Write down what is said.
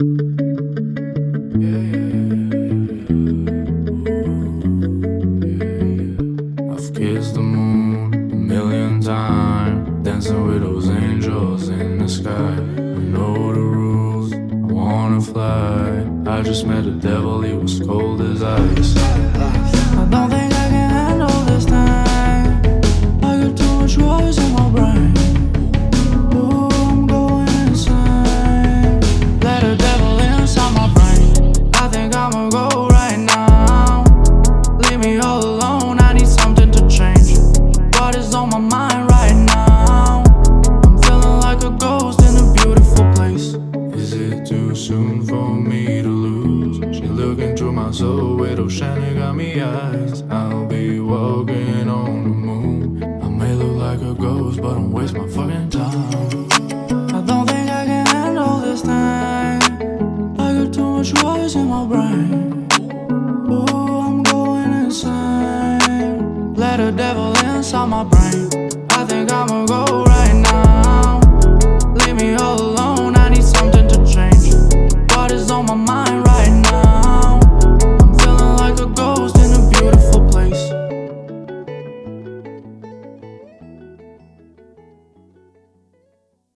I've kissed the moon a million times, dancing with those angels in the sky. I know the rules, I wanna fly. I just met the devil, he was cold as ice. Go right now. Leave me all alone. I need something to change. What is on my mind right now? I'm feeling like a ghost in a beautiful place. Is it too soon for me to lose? She looking through my soul with those shiny gummy eyes. I'll be walking on the moon. I may look like a ghost, but don't waste my fucking time. Noise in my brain. Ooh, I'm going insane. Let the devil inside my brain. I think I'ma go